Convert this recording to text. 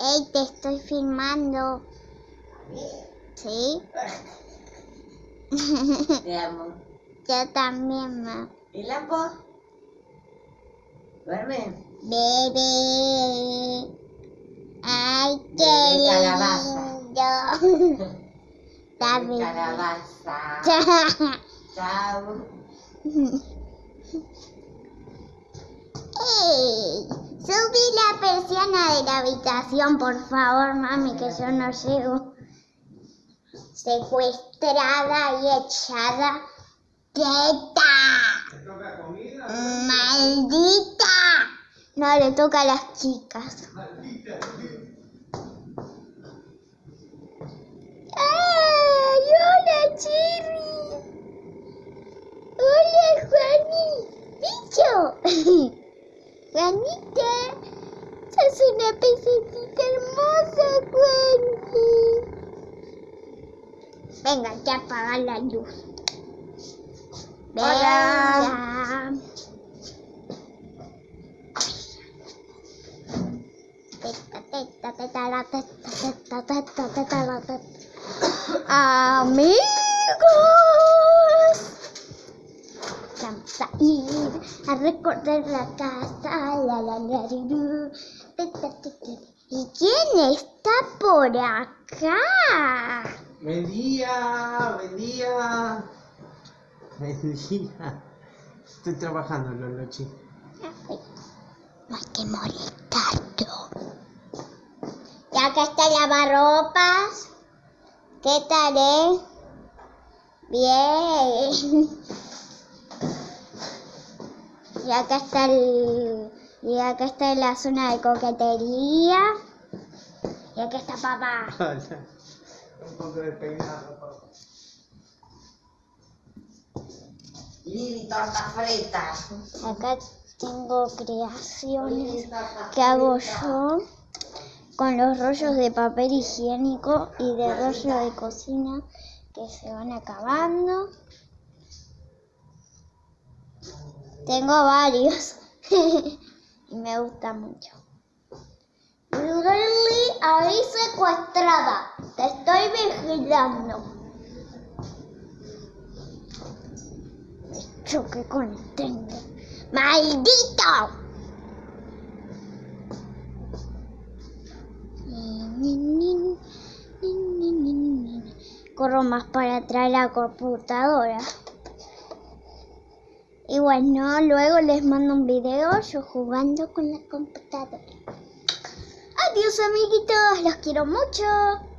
Ey, te estoy filmando. ¿Sí? Te amo. Yo también, ma. ¿Y Lampo? ¿Duerme? Bebé. Ay, qué Bebé calabaza. lindo. Bebé. Calabaza. Chao. Ey, la persiana la habitación, por favor, mami, que yo no llego. Secuestrada y echada. ¡Teta! ¡Maldita! No, le toca a las chicas. ¡Ay, hola, Cherry! ¡Hola, Juani! ¡Bicho! Juanita, sos una pececita hermosa, Juani. Venga, ya apaga la luz. Hola. Venga. Teta, teta, teta, la teta, teta, teta, teta, la teta. Amigos. Vamos a ir a recorrer la casa. La, la, la, ¿Y quién está por acá? Buen día, buen día. Buen día. Estoy trabajando, Lolochi. No hay que molestarlo. Y acá está el lavarropas. ¿Qué tal, eh? Bien. Y acá está el... Y acá está la zona de coquetería. Y acá está papá. Un poco de peinado, papá. Lili, torta frita. Acá tengo creaciones que hago yo con los rollos de papel higiénico y de rollo de cocina que se van acabando. Tengo varios y me gusta mucho. Lili, ahí secuestrada. Te estoy vigilando. Me choqué con el tren. ¡Maldito! Corro más para traer la computadora. Y bueno, luego les mando un video yo jugando con la computadora. Adiós amiguitos, los quiero mucho.